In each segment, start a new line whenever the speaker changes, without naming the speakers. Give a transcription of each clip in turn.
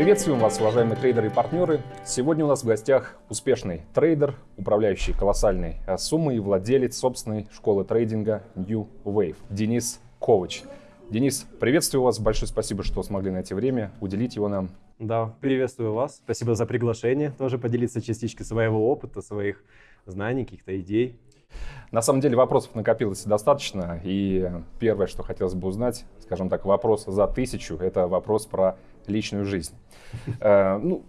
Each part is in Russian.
Приветствуем вас, уважаемые трейдеры и партнеры. Сегодня у нас в гостях успешный трейдер, управляющий колоссальной э, суммой и владелец собственной школы трейдинга New Wave Денис Ковач. Денис, приветствую вас, большое спасибо, что смогли найти время, уделить его нам.
Да, приветствую вас, спасибо за приглашение, тоже поделиться частичкой своего опыта, своих знаний, каких-то идей.
На самом деле вопросов накопилось достаточно, и первое, что хотелось бы узнать, скажем так, вопрос за тысячу, это вопрос про личную жизнь. Э, ну,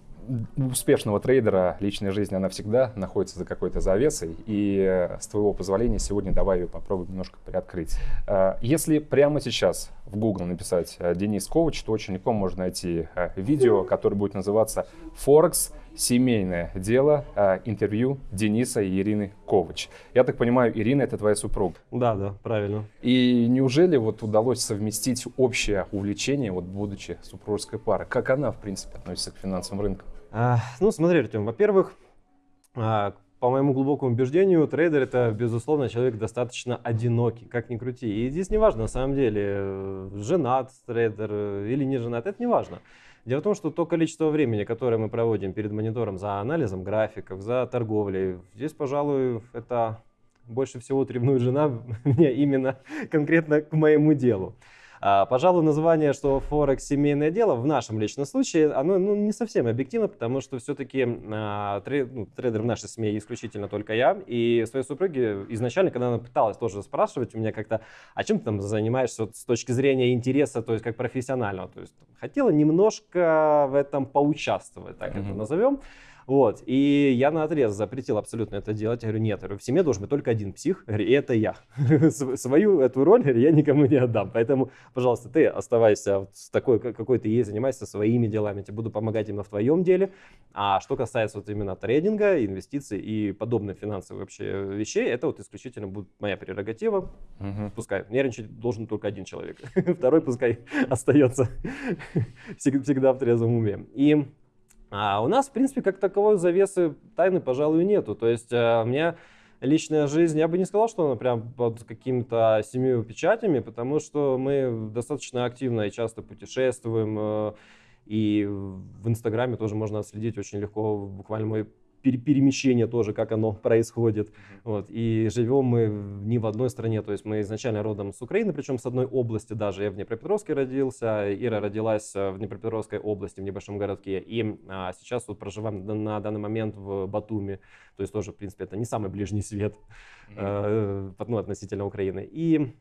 у успешного трейдера личная жизнь, она всегда находится за какой-то завесой. И э, с твоего позволения сегодня давай ее попробуем немножко приоткрыть. Э, если прямо сейчас в Google написать Денис Ковач, то очень легко можно найти видео, которое будет называться «Форекс семейное дело, а, интервью Дениса и Ирины Ковач. Я так понимаю, Ирина это твоя супруга?
Да, да, правильно.
И неужели вот удалось совместить общее увлечение, вот будучи супружеской парой? Как она, в принципе, относится к финансовым рынкам?
А, ну, смотри, Артем, во-первых, а, по моему глубокому убеждению, трейдер это, безусловно, человек достаточно одинокий, как ни крути. И здесь не важно, на самом деле, э, женат трейдер э, или не женат, это не важно. Дело в том, что то количество времени, которое мы проводим перед монитором за анализом графиков, за торговлей, здесь, пожалуй, это больше всего ревнует жена мне именно конкретно к моему делу. А, пожалуй, название, что Форекс семейное дело, в нашем личном случае, оно ну, не совсем объективно, потому что все-таки а, трейд, ну, трейдер в нашей семье исключительно только я. И своей супруге изначально, когда она пыталась тоже спрашивать у меня как-то, а чем ты там занимаешься вот, с точки зрения интереса, то есть как профессионального, то есть хотела немножко в этом поучаствовать, так mm-hmm. это назовем. Вот. И я на отрез запретил абсолютно это делать. Я говорю, нет, в семье должен быть только один псих, и это я. Свою эту роль я никому не отдам. Поэтому, пожалуйста, ты оставайся такой, какой ты есть, занимайся своими делами. Я тебе буду помогать именно в твоем деле. А что касается вот именно трейдинга, инвестиций и подобных финансовых вообще вещей, это вот исключительно будет моя прерогатива. Угу. Пускай. Нервничать должен только один человек. Второй пускай остается всегда в трезвом уме. И а у нас, в принципе, как таковой завесы тайны, пожалуй, нету. То есть э, у меня личная жизнь, я бы не сказал, что она прям под какими-то семью печатями, потому что мы достаточно активно и часто путешествуем. Э, и в Инстаграме тоже можно следить очень легко. Буквально мой перемещение тоже, как оно происходит. Вот. И живем мы не в одной стране, то есть мы изначально родом с Украины, причем с одной области даже. Я в Днепропетровске родился, Ира родилась э, в Днепропетровской области, в небольшом городке. И а, сейчас вот проживаем на, данный момент в Батуми, то есть тоже, в принципе, это не самый ближний свет mm-hmm. э, ну, относительно Украины. И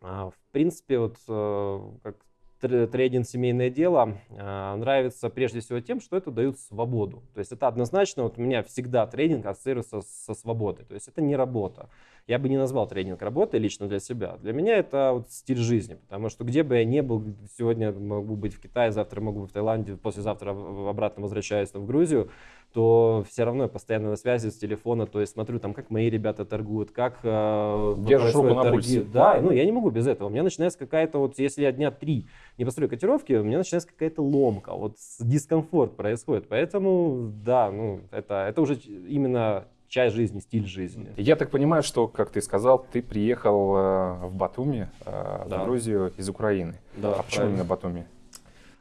а, в принципе, вот э, как трейдинг семейное дело а, нравится прежде всего тем, что это дает свободу. То есть это однозначно, вот у меня всегда трейдинг ассоциируется со свободой. То есть это не работа. Я бы не назвал трейдинг работой лично для себя. Для меня это вот стиль жизни, потому что где бы я ни был, сегодня могу быть в Китае, завтра могу быть в Таиланде, послезавтра обратно возвращаюсь в Грузию, то все равно я постоянно на связи с телефона, то есть смотрю там, как мои ребята торгуют, как
э, Держишь руку на пульсе.
Да, ну я не могу без этого. У меня начинается какая-то вот, если я дня три не построю котировки, у меня начинается какая-то ломка, вот дискомфорт происходит. Поэтому, да, ну это, это уже именно часть жизни, стиль жизни.
Я так понимаю, что, как ты сказал, ты приехал э, в Батуми, э, да. в Грузию из Украины. Да, а почему именно Батуми?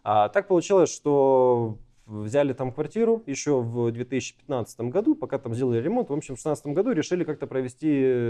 А, так получилось, что взяли там квартиру еще в 2015 году, пока там сделали ремонт. В общем, в 2016 году решили как-то провести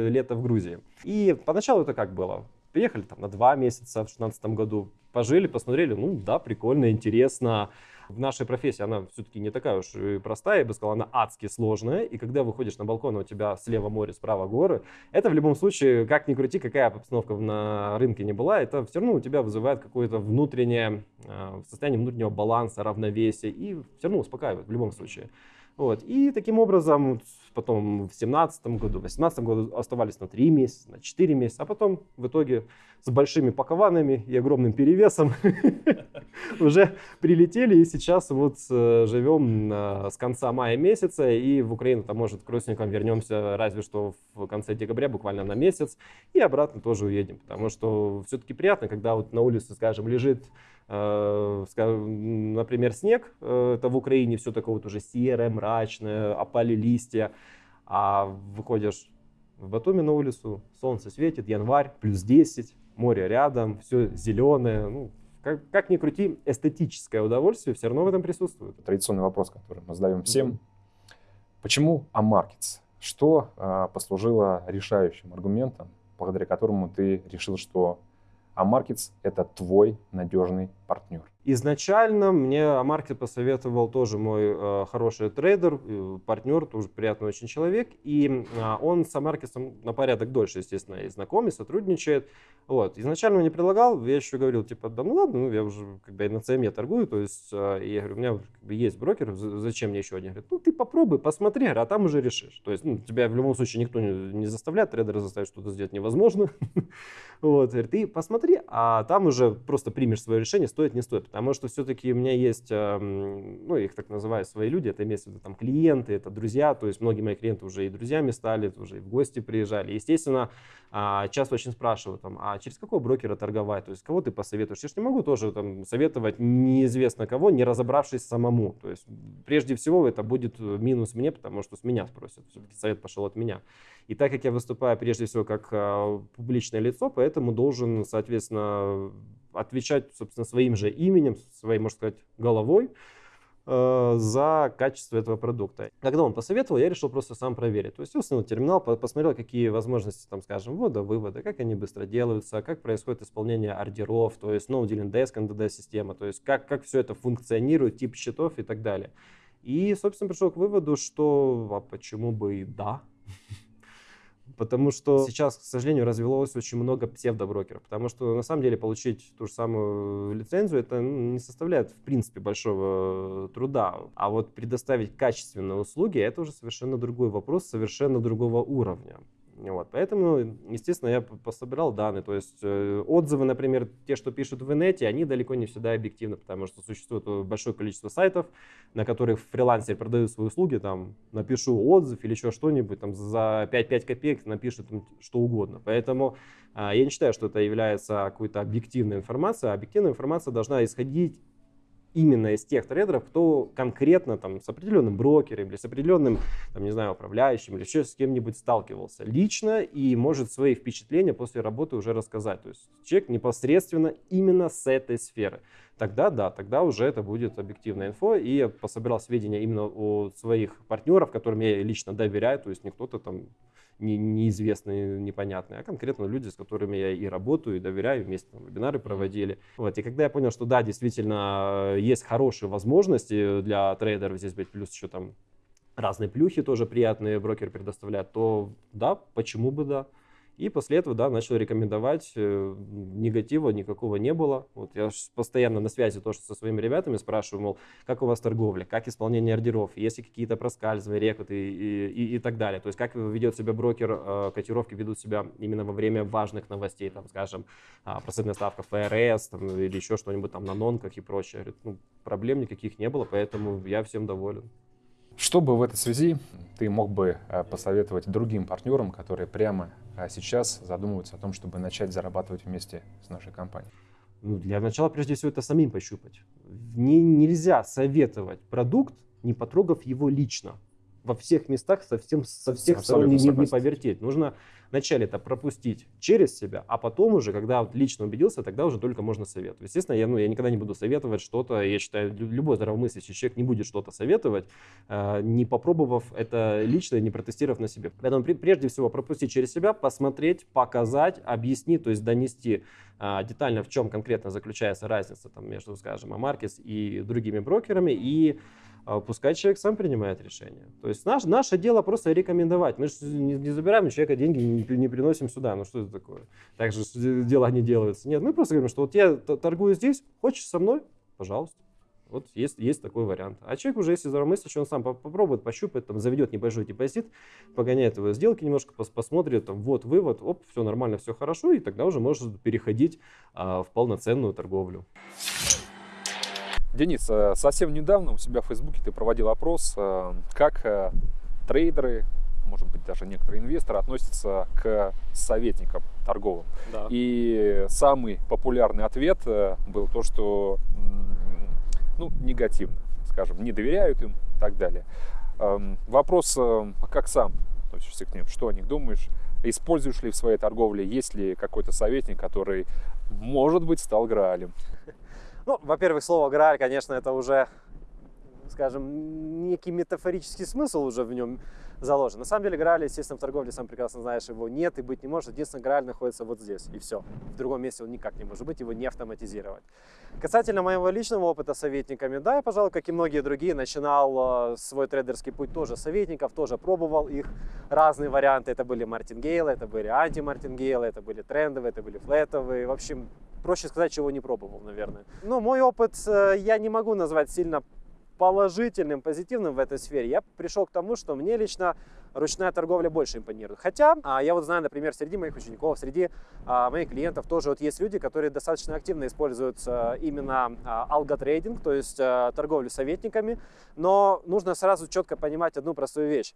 лето в Грузии. И поначалу это как было? Приехали там на два месяца в 2016 году, пожили, посмотрели, ну да, прикольно, интересно в нашей профессии она все-таки не такая уж и простая, я бы сказал, она адски сложная. И когда выходишь на балкон, у тебя слева море, справа горы, это в любом случае, как ни крути, какая обстановка на рынке не была, это все равно у тебя вызывает какое-то внутреннее а, состояние внутреннего баланса, равновесия и все равно успокаивает в любом случае. Вот. И таким образом потом в 2017 году, в 2018 году оставались на 3 месяца, на 4 месяца, а потом в итоге с большими пакованами и огромным перевесом уже прилетели и сейчас вот э, живем с конца мая месяца и в Украину-то может к родственникам вернемся разве что в конце декабря буквально на месяц и обратно тоже уедем, потому что все-таки приятно, когда вот на улице, скажем, лежит Э, например, снег, э, это в Украине все такое вот уже серое, мрачное, опали листья, а выходишь в Батуми на улицу, солнце светит, январь, плюс 10, море рядом, все зеленое, ну, как, как ни крути, эстетическое удовольствие все равно в этом присутствует.
Традиционный вопрос, который мы задаем всем. Mm-hmm. Почему AMarkets? Что а, послужило решающим аргументом, благодаря которому ты решил, что AMarkets — это твой надежный партнер?
Изначально мне AMarkets посоветовал тоже мой э, хороший трейдер, э, партнер, тоже приятный очень человек. И э, он с AMarket ом на порядок дольше, естественно, и знаком, и сотрудничает. Вот. Изначально мне предлагал, я еще говорил, типа, да ну ладно, ну я уже как бы и на CME торгую, то есть э, я говорю, у меня как бы, есть брокер, зачем мне еще один? Говорит, ну ты попробуй, посмотри, а там уже решишь. То есть ну, тебя в любом случае никто не, не заставляет, трейдера заставить что-то сделать невозможно. вот, говорит, ты посмотри, а там уже просто примешь свое решение, стоит, не стоит Потому что все-таки у меня есть, ну, их так называют свои люди, это имеется в виду там клиенты, это друзья, то есть многие мои клиенты уже и друзьями стали, уже и в гости приезжали. Естественно, а, часто очень спрашивают, там, а через какого брокера торговать, то есть кого ты посоветуешь? Я же не могу тоже там, советовать неизвестно кого, не разобравшись самому. То есть прежде всего это будет минус мне, потому что с меня спросят, все-таки совет пошел от меня. И так как я выступаю прежде всего как а, публичное лицо, поэтому должен, соответственно, отвечать, собственно, своим же именем, своей, можно сказать, головой э, за качество этого продукта. Когда он посоветовал, я решил просто сам проверить. То есть установил терминал, посмотрел, какие возможности, там, скажем, ввода, вывода, как они быстро делаются, как происходит исполнение ордеров, то есть no dealing desk, NDD система, то есть как, как все это функционирует, тип счетов и так далее. И, собственно, пришел к выводу, что а почему бы и да. Потому что сейчас, к сожалению, развелось очень много псевдоброкеров. Потому что на самом деле получить ту же самую лицензию это ну, не составляет в принципе большого труда. А вот предоставить качественные услуги это уже совершенно другой вопрос, совершенно другого уровня. Вот, поэтому, естественно, я пособирал данные. То есть э, отзывы, например, те, что пишут в инете, они далеко не всегда объективны, потому что существует большое количество сайтов, на которых фрилансеры продают свои услуги, там, напишу отзыв или еще что-нибудь, там, за 5-5 копеек напишут там, что угодно. Поэтому э, я не считаю, что это является какой-то объективной информацией. Объективная информация должна исходить именно из тех трейдеров, кто конкретно там с определенным брокером или с определенным, там, не знаю, управляющим или еще с кем-нибудь сталкивался лично и может свои впечатления после работы уже рассказать. То есть человек непосредственно именно с этой сферы. Тогда да, тогда уже это будет объективная инфо. И я пособирал сведения именно о своих партнеров, которым я лично доверяю. То есть не кто-то там не, неизвестные, непонятные, а конкретно люди, с которыми я и работаю, и доверяю, вместе там, вебинары проводили. Вот. И когда я понял, что да, действительно, э, есть хорошие возможности для трейдеров здесь быть, плюс еще там разные плюхи тоже приятные брокер предоставляет, то да, почему бы да. И после этого, да, начал рекомендовать. Э, негатива никакого не было. Вот я постоянно на связи тоже со своими ребятами спрашиваю, мол, как у вас торговля, как исполнение ордеров, есть ли какие-то проскальзывания, рекруты и, и, и так далее. То есть как ведет себя брокер, э, котировки ведут себя именно во время важных новостей, там, скажем, а, процентная ставка ФРС там, или еще что-нибудь там на нонках и прочее. Говорит, ну, проблем никаких не было, поэтому я всем доволен.
Что бы в этой связи ты мог бы э, посоветовать другим партнерам, которые прямо э, сейчас задумываются о том, чтобы начать зарабатывать вместе с нашей компанией?
Ну, для начала, прежде всего, это самим пощупать. Не, нельзя советовать продукт, не потрогав его лично. Во всех местах совсем со всех сторон не, не повертеть. Нужно вначале это пропустить через себя, а потом уже, когда лично убедился, тогда уже только можно советовать. Естественно, я, ну, я никогда не буду советовать что-то, я считаю, любой здравомыслящий человек не будет что-то советовать, э, не попробовав это лично, не протестировав на себе. Поэтому прежде всего пропустить через себя, посмотреть, показать, объяснить, то есть донести э, детально, в чем конкретно заключается разница там, между, скажем, Амаркис и другими брокерами, и а пускай человек сам принимает решение. То есть наш, наше дело просто рекомендовать. Мы же не забираем у человека деньги, не, приносим сюда. Ну что это такое? Так же дела не делаются. Нет, мы просто говорим, что вот я торгую здесь, хочешь со мной? Пожалуйста. Вот есть, есть такой вариант. А человек уже, если здравомыслящий, он сам попробует, пощупает, там, заведет небольшой депозит, погоняет его сделки немножко, пос посмотрит, там, вот вывод, оп, все нормально, все хорошо, и тогда уже может переходить а, в полноценную торговлю.
Денис, э, совсем недавно у себя в Фейсбуке ты проводил опрос, э, как э, трейдеры, может быть, даже некоторые инвесторы относятся к советникам торговым. Да. И самый популярный ответ был то, что ну, негативно, скажем, не доверяют им и так далее. Эм, вопрос, а как сам относишься к ним? Что о них думаешь? Используешь ли в своей торговле? Есть ли какой-то советник, который, может быть, стал Граалем?
Ну, во-первых, слово «грааль», конечно, это уже, скажем, некий метафорический смысл уже в нем заложен. На самом деле Грааль, естественно, в торговле, сам прекрасно знаешь, его нет и быть не может. Единственное, Грааль находится вот здесь, и все. В другом месте он никак не может быть, его не автоматизировать. Касательно моего личного опыта советниками, да, я, пожалуй, как и многие другие, начинал э, свой трейдерский путь тоже советников, тоже пробовал их разные варианты. Это были мартингейлы, это были анти-мартингейлы, это были трендовые, это были флетовые. В общем, проще сказать, чего не пробовал, наверное. Но мой опыт э, я не могу назвать сильно положительным, позитивным в этой сфере, я пришел к тому, что мне лично ручная торговля больше импонирует. Хотя а, я вот знаю, например, среди моих учеников, среди а, моих клиентов тоже вот есть люди, которые достаточно активно используют именно а, алготрейдинг, то есть торговлю советниками. Но нужно сразу четко понимать одну простую вещь.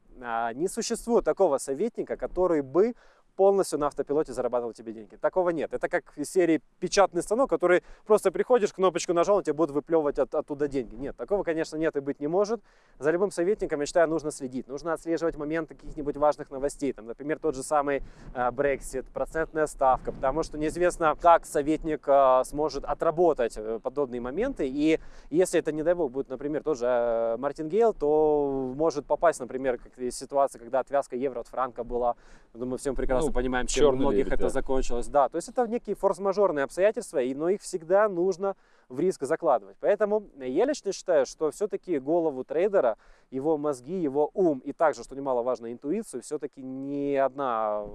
Не существует такого советника, который бы полностью на автопилоте зарабатывал тебе деньги. Такого нет. Это как из серии печатный станок, который просто приходишь, кнопочку нажал, он тебе будет выплевывать от, оттуда деньги. Нет, такого, конечно, нет и быть не может. За любым советником, я считаю, нужно следить. Нужно отслеживать моменты каких-нибудь важных новостей. Там, например, тот же самый э, Brexit, процентная ставка, потому что неизвестно, как советник э, сможет отработать э, подобные моменты. И если это, не дай бог, будет, например, тоже Мартин Гейл, то может попасть, например, как ситуация, когда отвязка евро от франка была, думаю, всем прекрасно ну, понимаем, чем у многих лебедь, это да. закончилось. Да, то есть это некие форс-мажорные обстоятельства, и, но их всегда нужно в риск закладывать. Поэтому я лично считаю, что все-таки голову трейдера, его мозги, его ум и также, что немаловажно, интуицию, все-таки ни одна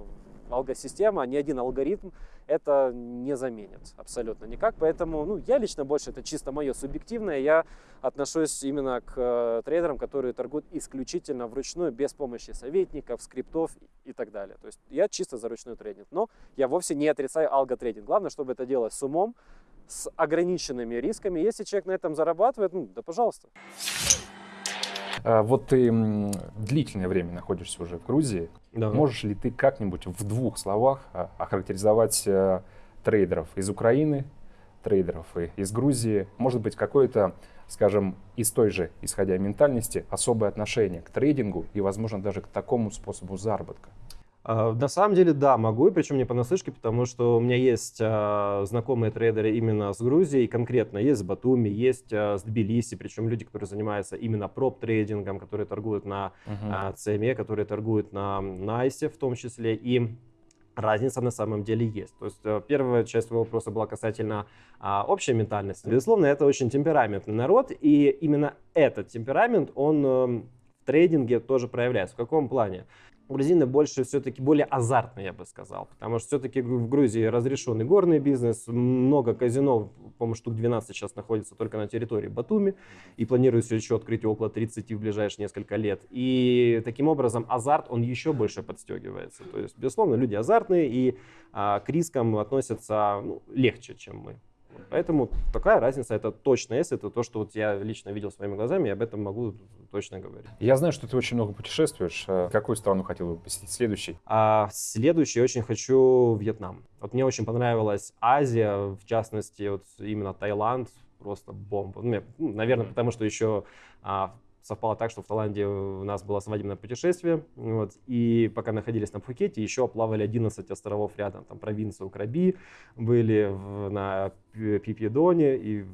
алгосистема, ни один алгоритм это не заменит абсолютно никак. Поэтому ну, я лично больше, это чисто мое субъективное, я отношусь именно к э, трейдерам, которые торгуют исключительно вручную, без помощи советников, скриптов и так далее. То есть я чисто за ручной трейдинг. Но я вовсе не отрицаю алготрейдинг. Главное, чтобы это делать с умом, с ограниченными рисками. Если человек на этом зарабатывает, ну да пожалуйста.
А, вот ты длительное время находишься уже в Грузии. Да. Можешь ли ты как-нибудь в двух словах а, охарактеризовать э, трейдеров из Украины, трейдеров из Грузии? Может быть, какое-то, скажем, из той же, исходя ментальности, особое отношение к трейдингу и, возможно, даже к такому способу заработка?
А, на самом деле, да, могу, причем не понаслышке, потому что у меня есть а, знакомые трейдеры именно с Грузией, конкретно есть с Батуми, есть а, с Тбилиси, причем люди, которые занимаются именно проп-трейдингом, которые торгуют на uh-huh. CME, которые торгуют на Найсе в том числе, и разница на самом деле есть. То есть э, первая часть твоего вопроса была касательно а, общей ментальности. Безусловно, это очень темпераментный народ, и именно этот темперамент, он э, в трейдинге тоже проявляется. В каком плане? Грузины больше все-таки более азартные, я бы сказал, потому что все-таки в Грузии разрешенный горный бизнес, много казино, по-моему, штук 12 сейчас находится только на территории Батуми, и планируется еще открыть около 30 в ближайшие несколько лет. И таким образом азарт, он еще больше подстегивается. То есть, безусловно, люди азартные и а, к рискам относятся ну, легче, чем мы. Поэтому такая разница, это точно есть, это то, что вот я лично видел своими глазами, и об этом могу точно говорить.
Я знаю, что ты очень много путешествуешь. Э, какую страну хотел бы посетить следующий?
А, следующий очень хочу Вьетнам. Вот мне очень понравилась Азия, в частности, вот именно Таиланд, просто бомба. Ну, ну наверное, потому что еще а, совпало так, что в Таиланде у нас было свадебное путешествие, вот, и пока находились на Пхукете, еще плавали 11 островов рядом, там провинция Краби, были в, на Пипедоне и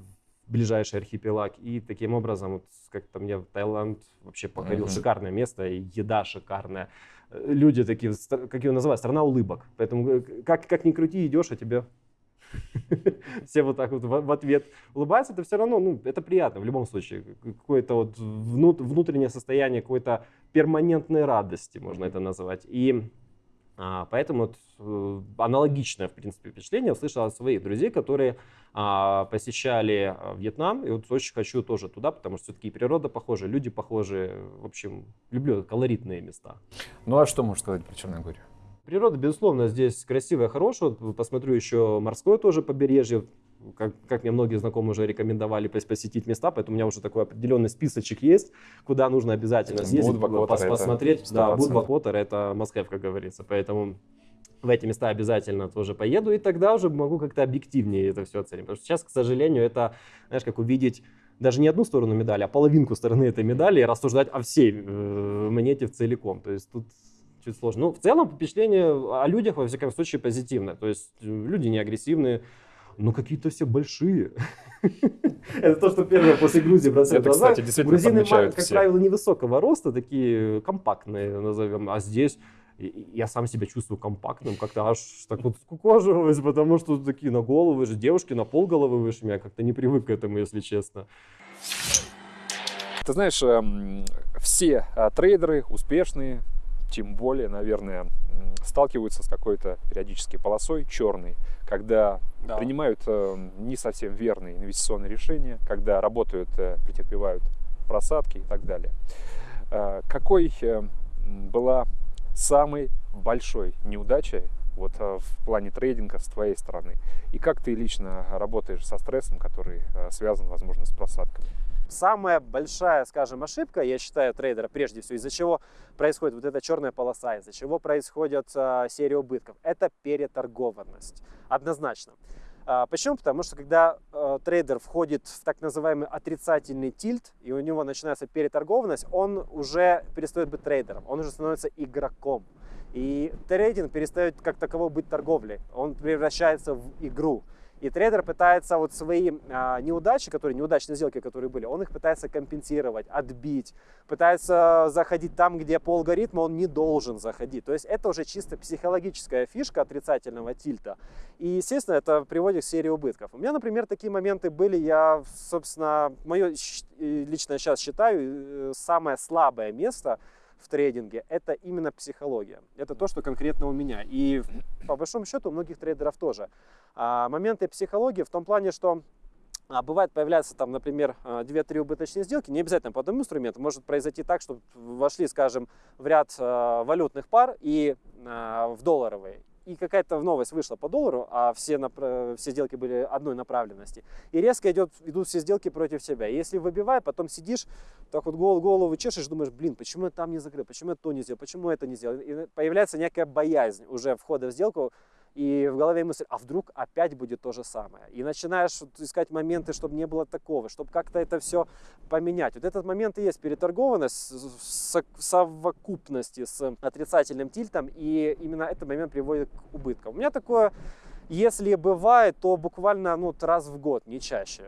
ближайший архипелаг, и таким образом, вот, как-то мне в Таиланд вообще покорил mm-hmm. шикарное место, и еда шикарная, люди такие, как его называют, страна улыбок, поэтому э, как, как ни крути, идешь, а тебе все вот так вот в ответ улыбаются, это все равно, ну, это приятно в любом случае. Какое-то вот внутреннее состояние какой-то перманентной радости, можно это назвать. И а, поэтому вот, э, аналогичное, в принципе, впечатление услышал от своих друзей, которые а, посещали а, Вьетнам. И вот очень хочу тоже туда, потому что все-таки природа похожа, люди похожи. В общем, люблю колоритные места.
Ну а что можешь сказать про Черногорию?
Природа, безусловно, здесь красивая, хорошая. Посмотрю еще морское тоже побережье. Как, как мне многие знакомые уже рекомендовали посетить места, поэтому у меня уже такой определенный списочек есть, куда нужно обязательно съездить, пос, посмотреть. Да, Будвакотер это Москва, как говорится. Поэтому в эти места обязательно тоже поеду, и тогда уже могу как-то объективнее это все оценить. Потому что сейчас, к сожалению, это, знаешь, как увидеть даже не одну сторону медали, а половинку стороны этой медали и рассуждать о всей э, монете в целиком. То есть тут чуть сложно. Ну, в целом впечатление о людях, во всяком случае, позитивное. То есть э, люди не агрессивные, но какие-то все большие. Это то, что первое после Грузии бросает
Это, кстати, действительно
Грузины, как правило, невысокого роста, такие компактные, назовем. А здесь я сам себя чувствую компактным, как-то аж так вот скукоживаюсь, потому что такие на голову выше, девушки на пол головы выше меня, как-то не привык к этому, если честно.
Ты знаешь, эм, все а, трейдеры успешные, тем более, наверное, сталкиваются с какой-то периодически полосой черной, когда
Да.
принимают э, не совсем верные инвестиционные решения, когда работают, э, претерпевают просадки и так далее. Э, Какой была самой большой неудачей вот в плане трейдинга с твоей стороны? И как ты лично работаешь со стрессом, который связан, возможно, с просадками?
Самая большая, скажем, ошибка, я считаю, трейдера, прежде всего, из-за чего происходит вот эта черная полоса, из-за чего происходит а, серия убытков, это переторгованность. Однозначно. А, почему? Потому что когда э, трейдер входит в так называемый отрицательный тильт, и у него начинается переторгованность, он уже перестает быть трейдером, он уже становится игроком. И трейдинг перестает как таково быть торговлей, он превращается в игру. И трейдер пытается вот свои а, неудачи, которые неудачные сделки, которые были, он их пытается компенсировать, отбить, пытается заходить там, где по алгоритму он не должен заходить. То есть это уже чисто психологическая фишка отрицательного тильта. И, естественно, это приводит к серии убытков. У меня, например, такие моменты были, я, собственно, мое лично сейчас считаю, э, самое слабое место в трейдинге это именно психология. Это то, что конкретно у меня. И по большому счету у многих трейдеров тоже. А, моменты психологии в том плане, что а, бывает появляются там, например, а, 2-3 убыточные сделки, не обязательно по одному инструменту, может произойти так, что вошли, скажем, в ряд а, валютных пар и а, в долларовые, и какая-то новость вышла по доллару, а все, все сделки были одной направленности, и резко идет, идут все сделки против тебя. И если выбивай, потом сидишь, так вот голову, голову чешешь, думаешь, блин, почему я там не закрыл, почему я то не сделал, почему это не сделал. И появляется некая боязнь уже входа в сделку, и в голове мысль, а вдруг опять будет то же самое. И начинаешь искать моменты, чтобы не было такого, чтобы как-то это все поменять. Вот этот момент и есть переторгованность в со- в совокупности с отрицательным тильтом, и именно этот момент приводит к убыткам. У меня такое, если бывает, то буквально ну, раз в год, не чаще.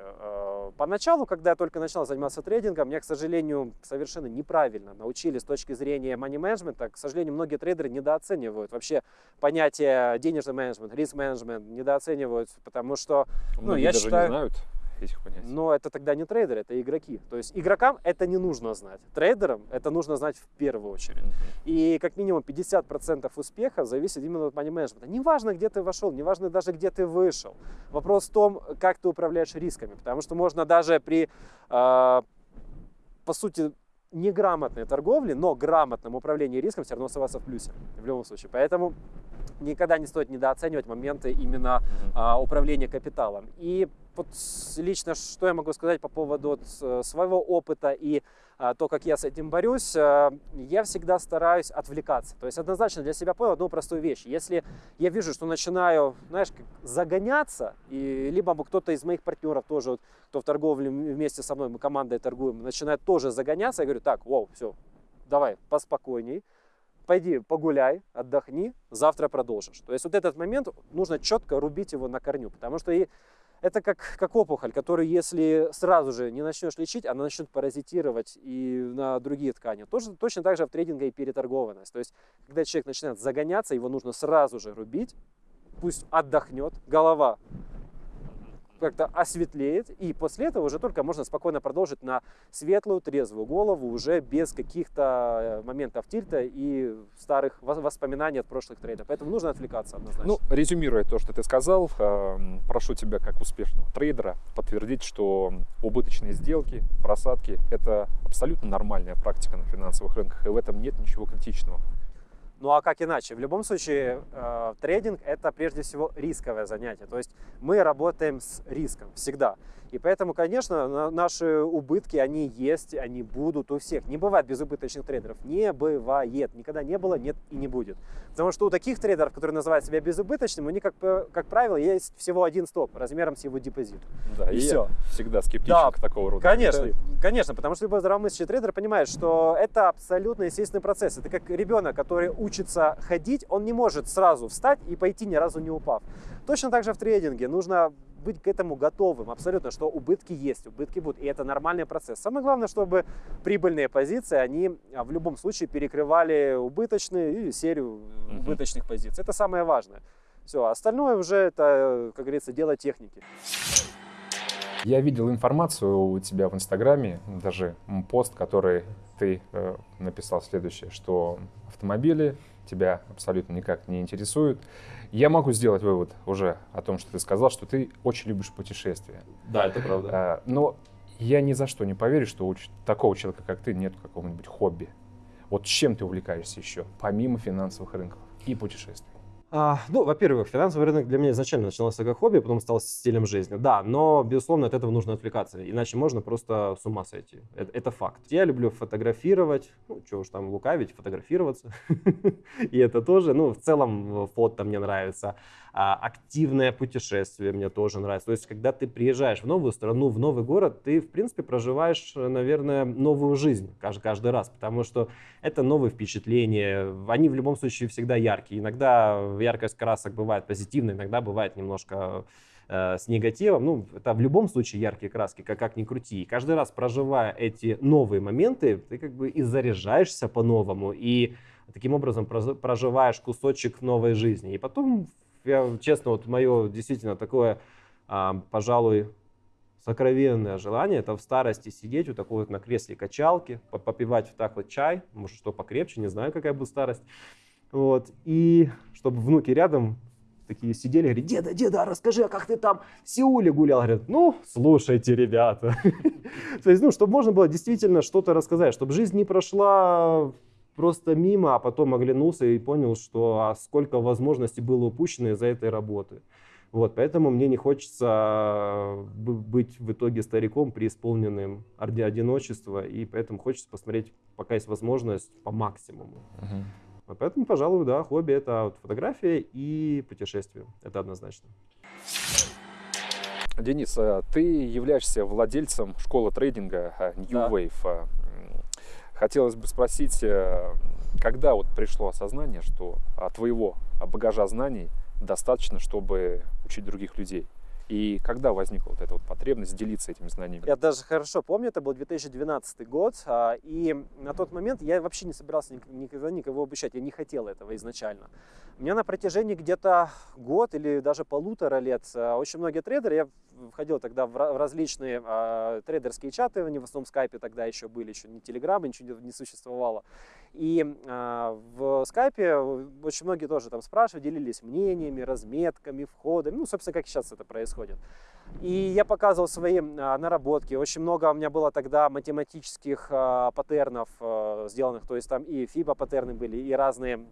Поначалу, когда я только начал заниматься трейдингом, меня, к сожалению, совершенно неправильно научили с точки зрения money менеджмента. К сожалению, многие трейдеры недооценивают вообще понятие денежный менеджмент, риск менеджмент, недооценивают, потому что Ну,
Многие
я
даже
считаю-
не знают этих понятий.
но это тогда не трейдеры, это игроки. То есть игрокам это не нужно знать. Трейдерам это нужно знать в первую очередь.
Мгм.
И как минимум 50% успеха зависит именно от money менеджмента. Неважно, где ты вошел, неважно даже, где ты вышел. Вопрос в том, как ты управляешь рисками. Потому что можно даже при, э, по сути, неграмотной торговле, но грамотном управлении риском все равно оставаться в плюсе. В любом случае. Поэтому никогда не стоит недооценивать моменты именно
Мгм.
а, управления капиталом. И вот лично что я могу сказать по поводу с- своего опыта и а, то, как я с этим борюсь, а, я всегда стараюсь отвлекаться. То есть однозначно для себя понял одну простую вещь. Если я вижу, что начинаю, знаешь, как загоняться, и либо кто-то из моих партнеров тоже, вот, кто в торговле вместе со мной, мы командой торгуем, начинает тоже загоняться, я говорю, так, воу, все, давай, поспокойней, пойди погуляй, отдохни, завтра продолжишь. То есть вот этот момент нужно четко рубить его на корню, потому что и это как, как опухоль, которую если сразу же не начнешь лечить, она начнет паразитировать и на другие ткани. Тоже, точно так же в трейдинге и переторгованность. То есть, когда человек начинает загоняться, его нужно сразу же рубить, пусть отдохнет, голова как-то осветлеет, и после этого уже только можно спокойно продолжить на светлую, трезвую голову, уже без каких-то э, моментов тильта и старых вос- воспоминаний от прошлых трейдов. Поэтому нужно отвлекаться однозначно.
Ну, резюмируя то, что ты сказал, эм, прошу тебя, как успешного трейдера, подтвердить, что убыточные сделки, просадки – это абсолютно нормальная практика на финансовых рынках, и в этом нет ничего критичного.
Ну а как иначе? В любом случае, э, трейдинг это прежде всего рисковое занятие. То есть мы работаем с риском всегда. И поэтому, конечно, на- наши убытки, они есть, они будут у всех. Не бывает безубыточных трейдеров. Не бывает. Никогда не было, нет и не будет. Потому что у таких трейдеров, которые называют себя безубыточными, у них, как, как правило, есть всего один стоп размером с его депозит.
Да,
И
я всегда скептичен
Да,
к такого рода.
Конечно, конечно, потому что любой здравомыслящий трейдер понимает, что это абсолютно естественный процесс. Это как ребенок, который учится ходить, он не может сразу встать и пойти ни разу не упав. Точно так же в трейдинге нужно быть к этому готовым абсолютно, что убытки есть, убытки будут, и это нормальный процесс. Самое главное, чтобы прибыльные позиции, они а, в любом случае перекрывали убыточные и серию убыточных позиций. Это самое важное. Все, остальное уже это, как говорится, дело техники.
Я видел информацию у тебя в Инстаграме, даже пост, который ты э, написал следующее, что автомобили тебя абсолютно никак не интересуют. Я могу сделать вывод уже о том, что ты сказал, что ты очень любишь путешествия.
Да, это правда.
Э, но я ни за что не поверю, что у такого человека, как ты, нет какого-нибудь хобби. Вот чем ты увлекаешься еще, помимо финансовых рынков и путешествий?
А, ну, во-первых, финансовый рынок для меня изначально начинался как хобби, потом стал стилем жизни. Да, но, безусловно, от этого нужно отвлекаться, иначе можно просто с ума сойти. Это, это факт. Я люблю фотографировать, ну, что уж там лукавить, фотографироваться. И это тоже, ну, в целом фото мне нравится. А, активное путешествие мне тоже нравится. То есть, когда ты приезжаешь в новую страну, в новый город, ты, в принципе, проживаешь, наверное, новую жизнь каждый, каждый раз, потому что это новые впечатления. Они в любом случае всегда яркие. Иногда яркость красок бывает позитивная, иногда бывает немножко э, с негативом. Ну, это в любом случае яркие краски, как, как ни крути. И каждый раз проживая эти новые моменты, ты как бы и заряжаешься по-новому, и таким образом проживаешь кусочек новой жизни. И потом я честно, вот мое действительно такое, а, пожалуй, сокровенное желание, это в старости сидеть вот такой вот на кресле качалки, попивать вот так вот чай, может, что покрепче, не знаю, какая будет старость. Вот, и чтобы внуки рядом такие сидели, говорят, деда, деда, а расскажи, а как ты там в Сеуле гулял? Говорят, ну, слушайте, ребята. То есть, ну, чтобы можно было действительно что-то рассказать, чтобы жизнь не прошла просто мимо, а потом оглянулся и понял, что а сколько возможностей было упущено из-за этой работы. Вот, поэтому мне не хочется а, быть в итоге стариком, преисполненным одиночества, и поэтому хочется посмотреть, пока есть возможность, по максимуму. Uh-huh. Поэтому, пожалуй, да, хобби это вот фотография и путешествие. Это однозначно.
Денис, а ты являешься владельцем школы трейдинга а, New да. Wave. Хотелось бы спросить, э, когда вот пришло осознание, что твоего багажа знаний достаточно, чтобы учить других людей? И когда возникла вот эта вот потребность делиться этими знаниями?
Я даже хорошо помню, это был 2012 год, а, и на тот момент я вообще не собирался никогда никого обучать, я не хотел этого изначально. У меня на протяжении где-то год или даже полутора лет а, очень многие трейдеры, я входил тогда в различные э, трейдерские чаты, они в основном в скайпе тогда еще были, еще не телеграмма, ничего не существовало. И э, в скайпе очень многие тоже там спрашивали, делились мнениями, разметками, входами, ну, собственно, как сейчас это происходит. И я показывал свои а, наработки. Очень много у меня было тогда математических а, паттернов а, сделанных. То есть там и FIBA паттерны были, и разные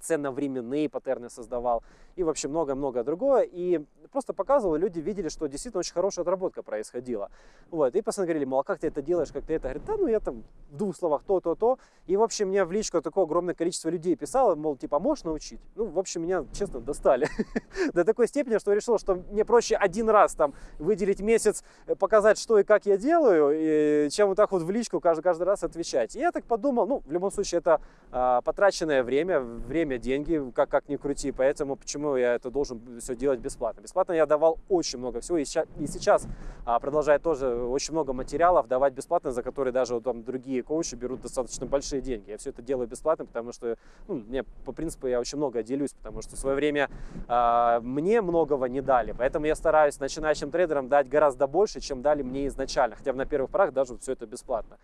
ценно-временные паттерны создавал и вообще много-много другое. И просто показывал, люди видели, что действительно очень хорошая отработка происходила. Вот. И постоянно говорили, мол, а как ты это делаешь, как ты это? Говорит, да, ну я там в двух словах то, то, то. И, в общем, мне в личку такое огромное количество людей писало, мол, типа, «А можешь научить? Ну, в общем, меня, честно, достали. До такой степени, что решил, что мне проще один раз там выделить месяц, э, показать, что и как я делаю, чем вот так вот в личку каждый, каждый раз отвечать. И я так подумал, ну, в любом случае, это а, потраченное время, время, деньги, как, как ни крути. Поэтому почему я это должен все делать бесплатно? Бесплатно я давал очень много всего. И сейчас, и сейчас а, продолжаю тоже очень много материалов давать бесплатно, за которые даже там другие коучи берут достаточно большие деньги. Я все это делаю бесплатно, потому что ну, мне по принципу я очень много делюсь, потому что в свое время а, мне многого не дали. Поэтому я стараюсь начинающим трейдерам дать гораздо больше, чем дали мне изначально. Хотя на первых порах даже все это бесплатно.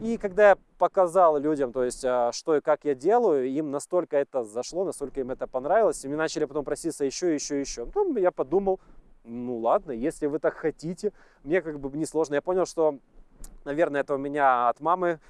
И когда я показал людям, то есть, а, что и как я делаю, им настолько это зашло, настолько им это понравилось, и мне начали потом проситься еще, еще, еще. Ну, я подумал, ну ладно, если вы так хотите, мне как бы не сложно. Я понял, что, наверное, это у меня от мамы,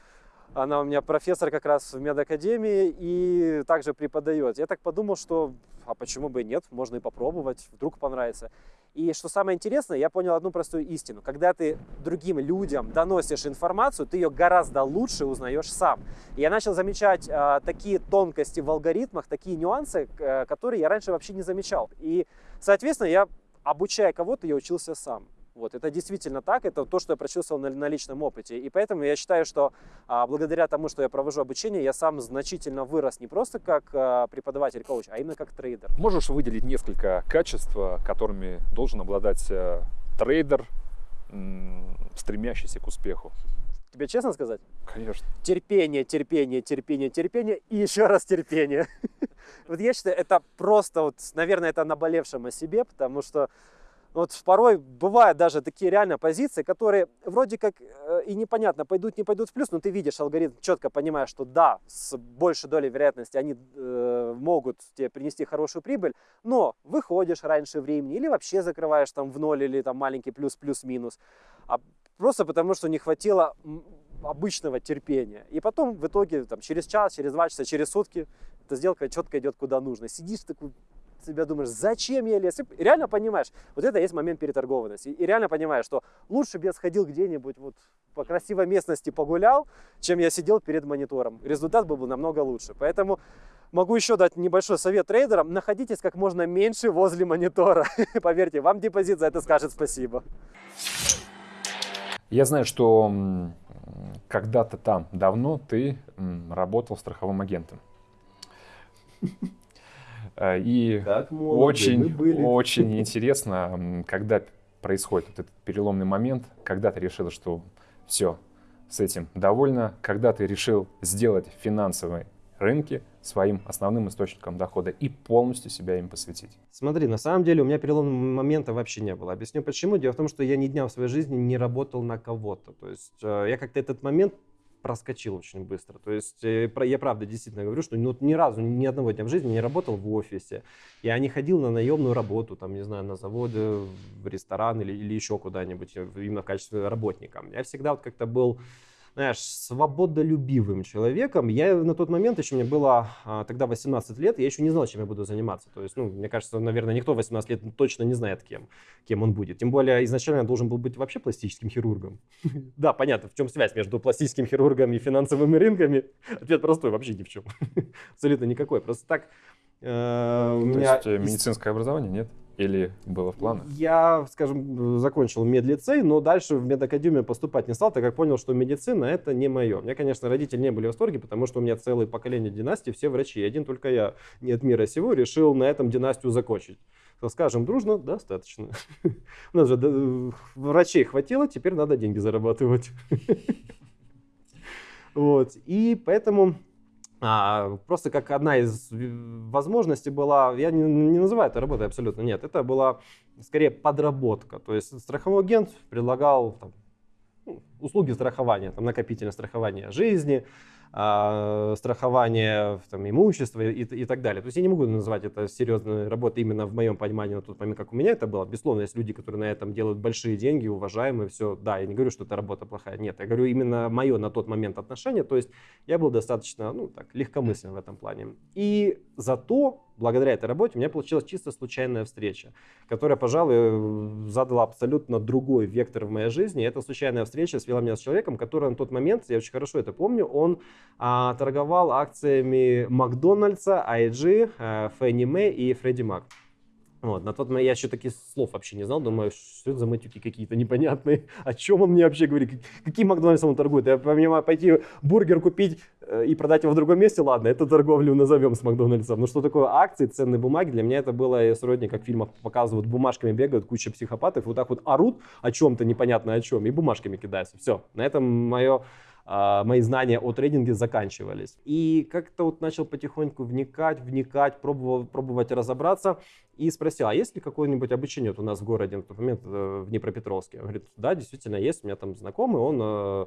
она у меня профессор как раз в медакадемии и также преподает. Я так подумал, что а почему бы и нет, можно и попробовать, вдруг понравится. И что самое интересное, я понял одну простую истину. Когда ты другим людям доносишь информацию, ты ее гораздо лучше узнаешь сам. И я начал замечать э, такие тонкости в алгоритмах, такие нюансы, э, которые я раньше вообще не замечал. И, соответственно, я, обучая кого-то, я учился сам.
Вот, это действительно так, это то, что я прочувствовал на, на личном опыте. И поэтому я считаю, что а, благодаря тому, что я провожу обучение, я сам значительно вырос не просто как а, преподаватель, коуч, а именно как трейдер.
Можешь выделить несколько качеств, которыми должен обладать э, трейдер, стремящийся к успеху?
Тебе честно сказать?
Конечно.
Терпение, терпение, терпение, терпение и еще раз терпение. Вот я считаю, это просто, вот, наверное, это наболевшим о себе, потому что вот порой бывают даже такие реально позиции, которые вроде как э, и непонятно, пойдут, не пойдут в плюс, но ты видишь алгоритм, четко понимаешь, что да, с большей долей вероятности они э, могут тебе принести хорошую прибыль, но выходишь раньше времени или вообще закрываешь там в ноль или там маленький плюс, плюс-минус, а просто потому что не хватило обычного терпения. И потом в итоге там, через час, через два часа, через сутки эта сделка четко идет куда нужно. Сидишь такой себя думаешь, зачем я лез? И реально понимаешь, вот это есть момент переторгованности. И реально понимаешь, что лучше бы я сходил где-нибудь вот по красивой местности погулял, чем я сидел перед монитором. Результат был бы намного лучше. Поэтому могу еще дать небольшой совет трейдерам. Находитесь как можно меньше возле монитора. Поверьте, вам депозит за это скажет спасибо.
Я знаю, что когда-то там давно ты работал страховым агентом. Э, и очень, очень интересно, когда происходит вот этот переломный момент, когда ты решила, что все, с этим довольна, когда ты решил сделать финансовые рынки своим основным источником дохода и полностью себя им посвятить.
Смотри, на самом деле у меня переломного момента вообще не было. Объясню почему. Дело в том, что я ни дня в своей жизни не работал на кого-то. То есть э, я как-то этот момент проскочил очень быстро. То есть э, я правда действительно говорю, что ну, ни разу, ни одного дня в жизни не работал в офисе. Я не ходил на наемную работу, там, не знаю, на заводы, в ресторан или, или еще куда-нибудь, э, именно в качестве работника. Я всегда вот как-то был знаешь, свободолюбивым человеком. Я на тот момент, еще мне было а, тогда 18 лет, я еще не знал, чем я буду заниматься. То есть, ну, мне кажется, наверное, никто 18 лет точно не знает, кем, кем он будет. Тем более, изначально я должен был быть вообще пластическим хирургом. Да, понятно, в чем связь между пластическим хирургом и финансовыми рынками? Ответ простой, вообще ни в чем. Абсолютно никакой. Просто так...
Э, То есть э, медицинское образование нет? Или было в планах?
Я, скажем, закончил медлицей, но дальше в медакадемию поступать не стал, так как понял, что медицина это не мое. Мне, конечно, родители не были в восторге, потому что у меня целое поколение династии, все врачи. Один только я не от мира сего решил на этом династию закончить. Скажем дружно, достаточно. У нас же врачей хватило, теперь надо деньги зарабатывать. Вот. И поэтому а, просто как одна из возможностей была, я не, не называю это работой абсолютно, нет, это была скорее подработка. То есть страховой агент предлагал там, ну, услуги страхования, там, накопительное страхование жизни, э, страхование там, имущества и, и так далее. То есть я не могу называть это серьезной работой именно в моем понимании на тот момент, как у меня это было. Безусловно, есть люди, которые на этом делают большие деньги, уважаемые, все. Да, я не говорю, что эта работа плохая. Нет, я говорю именно мое на тот момент отношение. То есть я был достаточно, ну так, легкомыслен в этом плане. И зато благодаря этой работе у меня получилась чисто случайная встреча, которая, пожалуй, задала абсолютно другой вектор в моей жизни. И эта случайная встреча свела меня с человеком, который на тот момент, я очень хорошо это помню, он а, торговал акциями Макдональдса, IG, а, Фенни Мэй и Фредди Мак. Вот, на тот момент я еще таких слов вообще не знал, думаю, что это за матюки какие-то непонятные, о чем он мне вообще говорит, какие Макдональдсом он торгует. Я понимаю, пойти бургер купить э, и продать его в другом месте, ладно, это торговлю назовем с Макдональдсом. Но что такое акции, ценные бумаги, для меня это было сродни, как в фильмах показывают, бумажками бегают, куча психопатов, вот так вот орут о чем-то непонятно о чем, и бумажками кидаются. Все, на этом мое мои знания о трейдинге заканчивались. И как-то вот начал потихоньку вникать, вникать, пробовал, пробовать разобраться и спросил, а есть ли какое-нибудь обучение вот у нас в городе на тот момент э, в Днепропетровске? Он говорит, да, действительно есть, у меня там знакомый, он э,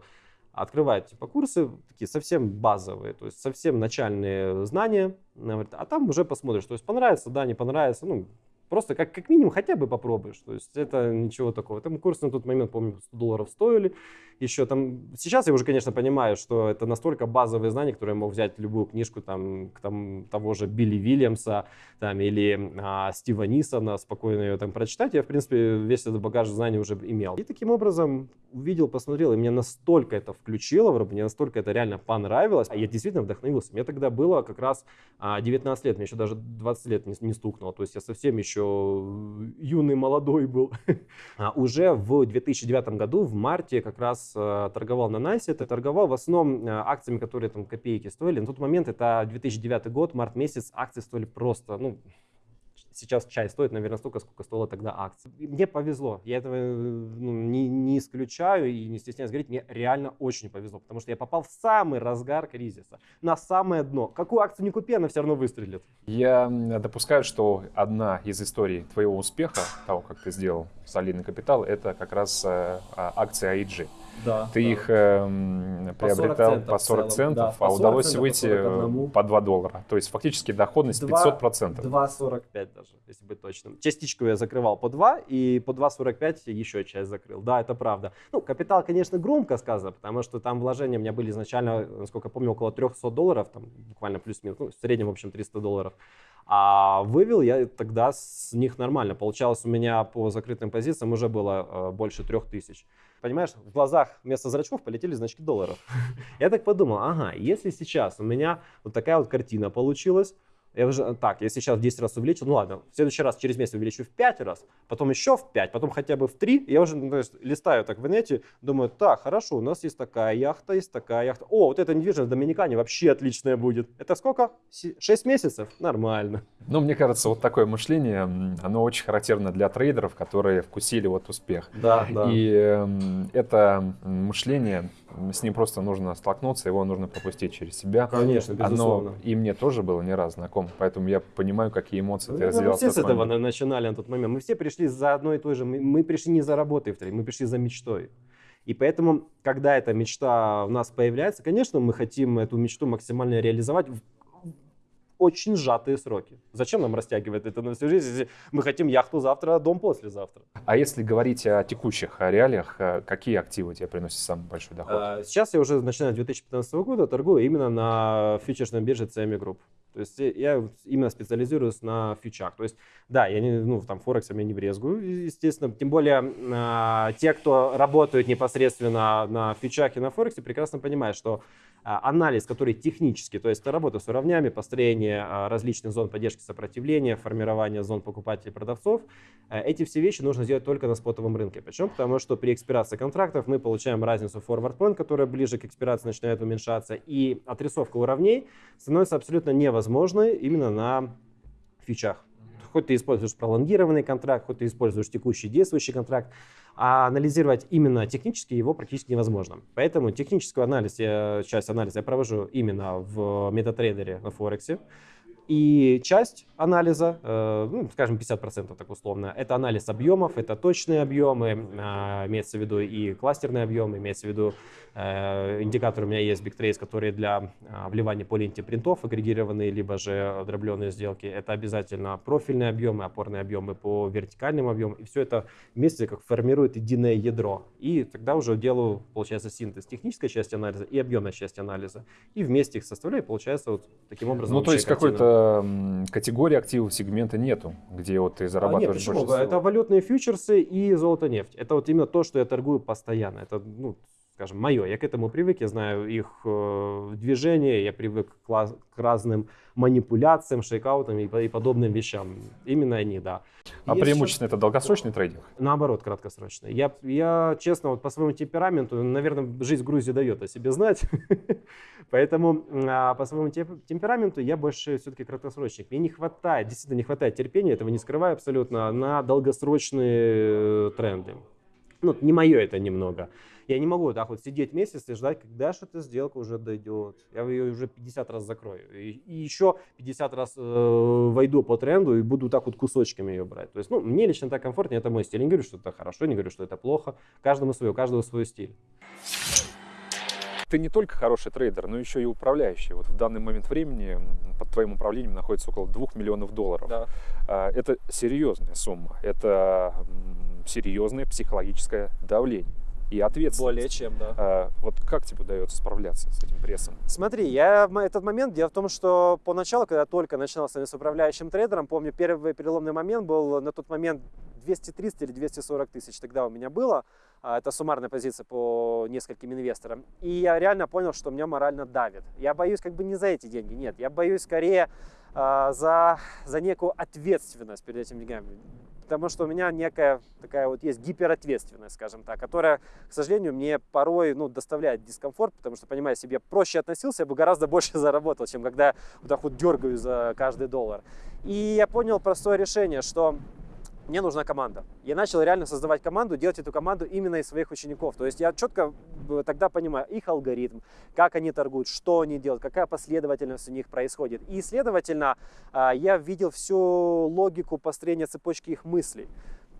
открывает типа курсы такие совсем базовые, то есть совсем начальные знания, а там уже посмотришь, то есть понравится, да, не понравится, ну, Просто как, как минимум хотя бы попробуешь. То есть это ничего такого. Там курсы на тот момент, помню, 100 долларов стоили. Еще там... Сейчас я уже, конечно, понимаю, что это настолько базовые знания, которые я мог взять любую книжку там, там того же Билли Вильямса там, или а, Стива Нисона, спокойно ее там прочитать. Я, в принципе, весь этот багаж знаний уже имел. И таким образом увидел, посмотрел, и меня настолько это включило, мне настолько это реально понравилось. А я действительно вдохновился. Мне тогда было как раз 19 а, лет, мне еще даже 20 лет не, не стукнуло. То есть я совсем еще еще юный, молодой был. А уже в 2009 году, в марте, как раз э, торговал на Найсе. Это торговал в основном э, акциями, которые там копейки стоили. На тот момент, это 2009 год, март месяц, акции стоили просто, ну, сейчас чай стоит, наверное, столько, сколько стоила тогда акция. мне повезло. Я этого ну, не, не исключаю и не стесняюсь говорить. Мне реально очень повезло, потому что я попал в самый разгар кризиса, на самое дно. Какую акцию не купи, она все равно выстрелит.
Я допускаю, что одна из историй твоего успеха, того, как ты сделал солидный капитал, это как раз э, а, акции AIG.
Да,
Ты
да.
их э, приобретал по 40 центов,
да,
а
по 40
удалось
центов,
выйти
по 41.
по 2 доллара. То есть фактически доходность 500 процентов.
2,45 даже, если быть точным. Частичку я закрывал по 2, и по 2,45 еще часть закрыл. Да, это правда. Ну, капитал, конечно, громко сказано, потому что там вложения у меня были изначально, насколько я помню, около 300 долларов, там буквально плюс-минус, ну, в среднем, в общем, 300 долларов. А вывел я тогда с них нормально. Получалось у меня по закрытым позициям уже было э, больше 3000. Понимаешь, в глазах вместо зрачков полетели значки долларов. Я так подумал, ага, если сейчас у меня вот такая вот картина получилась, я уже, так, если сейчас в 10 раз увеличил, ну ладно, в следующий раз через месяц увеличу в 5 раз, потом еще в 5, потом хотя бы в 3. Я уже ну, то есть, листаю так в инете, думаю, так, хорошо, у нас есть такая яхта, есть такая яхта. О, вот эта недвижимость в Доминикане вообще отличная будет. Это сколько? 6 месяцев? Нормально.
Ну, мне кажется, вот такое мышление, оно очень характерно для трейдеров, которые вкусили вот успех.
Да, да.
И э, это мышление, с ним просто нужно столкнуться, его нужно пропустить через себя.
Конечно, безусловно.
Оно и мне тоже было не раз знакомо, поэтому я понимаю, какие эмоции ты
Ну,
разделял.
Мы все с этого
момент.
начинали на тот момент. Мы все пришли за одной и той же. Мы, пришли не за работой в трейд, мы пришли за мечтой. И поэтому, когда эта мечта у нас появляется, конечно, мы хотим эту мечту максимально реализовать очень сжатые сроки. Зачем нам растягивать это на всю жизнь, если мы хотим яхту завтра, а дом послезавтра?
А если говорить о текущих реалиях, э, какие активы тебе приносят самый большой доход?
А, Сейчас я уже, начиная с 2015 года, торгую именно на фьючерсной бирже CME Group. То есть я- я именно специализируюсь на фьючах. То есть, да, я не, ну, там, Форексом я не брезгую, естественно. Тем более, а, те, кто работают непосредственно на фьючах и на Форексе, прекрасно понимают, что а, анализ, который технический, то есть это работа с уровнями, построение а, различных зон поддержки сопротивления, формирование зон покупателей и продавцов, а, эти все вещи нужно сделать только на спотовом рынке. Почему? Потому что при экспирации контрактов мы получаем разницу forward point, которая ближе к экспирации начинает уменьшаться, и отрисовка уровней становится абсолютно невозможной именно на фьючах. Хоть ты используешь пролонгированный контракт, хоть ты используешь текущий действующий контракт, а анализировать именно технически его практически невозможно. Поэтому технический анализ, я, часть анализа я провожу именно в метатрейдере на Форексе. И часть анализа, э, ну, скажем, 50% так условно, это анализ объемов, это точные объемы, э, имеется в виду и кластерные объемы, имеется в виду э, индикатор у меня есть BigTrace, который для э, вливания по ленте принтов агрегированные, либо же дробленые сделки. Это обязательно профильные объемы, опорные объемы по вертикальным объемам. И все это вместе как формирует единое ядро. И тогда уже делаю, получается, синтез технической части анализа и объемной части анализа. И вместе их составляю, и получается вот таким образом
Ну, то есть какой-то м, категории активов сегмента нету, где вот ты
А,
зарабатываешь
Нет, почему?
больше всего.
Это валютные фьючерсы и золото-нефть. Это вот именно то, что я торгую постоянно. Это, ну, скажем, мое. Я к этому привык, я знаю их э, движения, я привык к, к разным манипуляциям, шейкаутам и, и подобным вещам. Именно они, да.
А преимущественно это долгосрочный трейдинг?
Наоборот, краткосрочный. Я, я, честно, вот по своему темпераменту, наверное, жизнь в Грузии дает о себе знать. Поэтому а, по своему темпераменту я больше все-таки краткосрочник. Мне не хватает, действительно не хватает терпения, этого не скрываю абсолютно, на долгосрочные э, тренды. Ну, не мое это немного. Я не могу так вот сидеть месяц и ждать, когда же эта сделка уже дойдет. Я ее уже 50 раз закрою. И, и еще 50 раз э, войду по тренду и буду так вот кусочками ее брать. То есть, ну, мне лично так комфортнее, это мой стиль. Я не говорю, что это хорошо, не говорю, что это плохо. Каждому свое, у каждого свой стиль.
Ты не только хороший трейдер, но еще и управляющий. Вот в данный момент времени под твоим управлением находится около 2 миллионов долларов. А, Это серьезная сумма. Это серьезное психологическое давление и ответственность.
Более чем, да.
А, Вот как тебе удается справляться с этим прессом?
Смотри, я этот момент, дело в том, что поначалу, когда только начинал с управляющим трейдером, помню, первый переломный момент был на тот момент 230 или 240 тысяч тогда у меня было. А, Это суммарная позиция по нескольким инвесторам. И я реально понял, что меня морально давит. Я боюсь как бы не за эти деньги, нет. Я боюсь скорее
а, за, за некую ответственность перед этими деньгами. Потому что у меня некая такая вот есть гиперответственность, скажем так, которая, к сожалению, мне порой ну, доставляет дискомфорт, потому что, понимаю, себе проще относился, я бы гораздо больше заработал, чем когда вот так вот дергаю за каждый доллар. И я понял простое решение, что мне нужна команда. Я начал реально создавать команду, делать эту команду именно из своих учеников. То есть я четко тогда понимаю их алгоритм, как они торгуют, что они делают, какая последовательность у них происходит. И, следовательно, а, я видел всю логику построения цепочки их мыслей.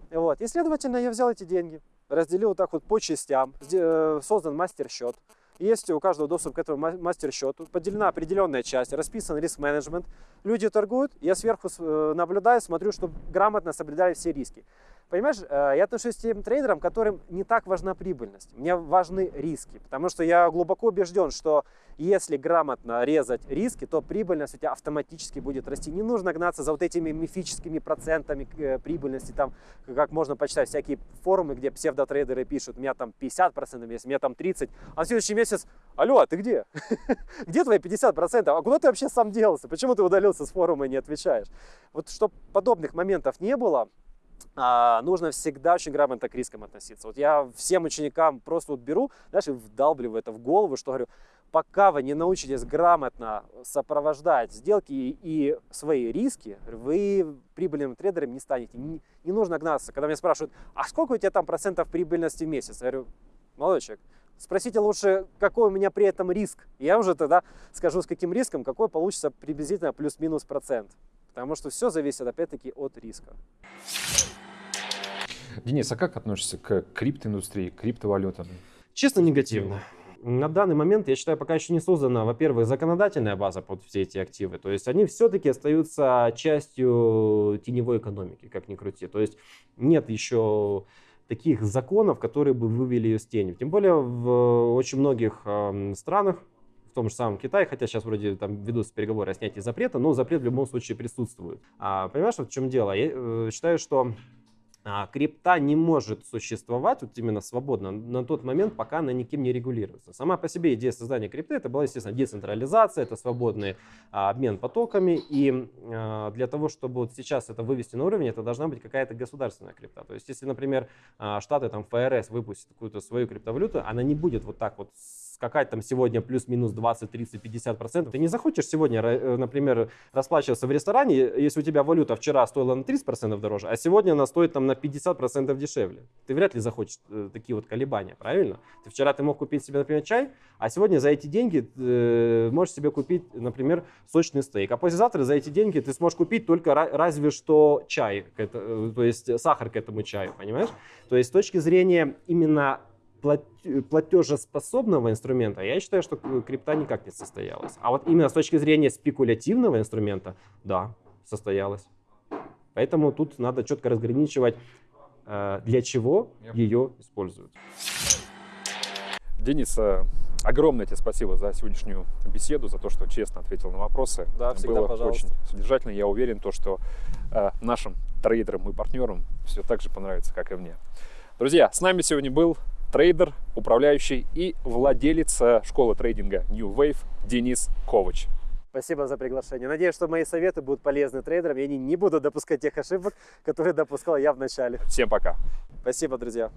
Вот. И, следовательно, я взял эти деньги, разделил вот так вот по частям, э, создан мастер-счет. Есть у каждого доступ к этому мастер-счету, поделена определенная часть, расписан риск-менеджмент. Люди торгуют, я сверху э, наблюдаю, смотрю, чтобы грамотно соблюдали все риски. Понимаешь, э, я отношусь к тем трейдерам, которым не так важна прибыльность. Мне важны риски, потому что я глубоко убежден, что если грамотно резать риски, то прибыльность у тебя автоматически будет расти. Не нужно гнаться за вот этими мифическими процентами э, прибыльности, там, как можно почитать всякие форумы, где псевдотрейдеры пишут, у меня там 50% месяц, у меня там 30%, а в следующий месяц, алло, а ты где? Где твои 50%? А куда ты вообще сам делся? Почему ты удалился с форума и не отвечаешь? Вот чтобы подобных моментов не было, нужно всегда очень грамотно к рискам относиться. Вот я всем ученикам просто вот беру, знаешь, и вдалбливаю это в голову, что говорю, пока вы не научитесь грамотно сопровождать сделки и, и свои риски, вы прибыльным трейдером не станете. Не, не нужно гнаться. Когда меня спрашивают, а сколько у тебя там процентов прибыльности в месяц? Я говорю, молодой спросите лучше, какой у меня при этом риск. Я уже тогда скажу, с каким риском, какой получится приблизительно плюс-минус процент. Потому что все зависит опять-таки от риска.
Денис, а как относишься к криптоиндустрии, к криптовалютам?
Честно, негативно. На данный момент, я считаю, пока еще не создана, во-первых, законодательная база под все эти активы. То есть они все-таки остаются частью теневой экономики, как ни крути. То есть нет еще таких законов, которые бы вывели ее с тени. Тем более в очень многих э, странах, в том же самом Китае, хотя сейчас вроде там ведутся переговоры о снятии запрета, но запрет в любом случае присутствует. А, понимаешь, вот в чем дело? Я э, считаю, что крипта не может существовать вот именно свободно на тот момент, пока она никем не регулируется. Сама по себе идея создания крипты это была, естественно, децентрализация, это свободный а, обмен потоками. И а, для того, чтобы вот сейчас это вывести на уровень, это должна быть какая-то государственная крипта. То есть, если, например, а, Штаты, там, ФРС выпустят какую-то свою криптовалюту, она не будет вот так вот скакать там сегодня плюс-минус 20, 30, 50 процентов. Ты не захочешь сегодня, э, например, расплачиваться в ресторане, если у тебя валюта вчера стоила на 30 процентов дороже, а сегодня она стоит там на 50 процентов дешевле. Ты вряд ли захочешь э, такие вот колебания, правильно? Ты вчера ты мог купить себе, например, чай, а сегодня за эти деньги э, можешь себе купить, например, сочный стейк. А послезавтра за эти деньги ты сможешь купить только разве что чай, то есть сахар к этому чаю, понимаешь? То есть с точки зрения именно платежеспособного инструмента, я считаю, что крипта никак не состоялась. А вот именно с точки зрения спекулятивного инструмента, да, состоялась. Поэтому тут надо четко разграничивать, э, для чего ее используют.
Денис, э, огромное тебе спасибо за сегодняшнюю беседу, за то, что честно ответил на вопросы.
Да, всегда,
Было
пожалуйста.
очень содержательно. Я уверен, то, что э, нашим трейдерам и партнерам все так же понравится, как и мне. Друзья, с нами сегодня был трейдер, управляющий и владелец э, школы трейдинга New Wave Денис Ковач.
Спасибо за приглашение. Надеюсь, что мои советы будут полезны трейдерам, и они не будут допускать тех ошибок, которые допускал я в начале.
Всем пока.
Спасибо, друзья.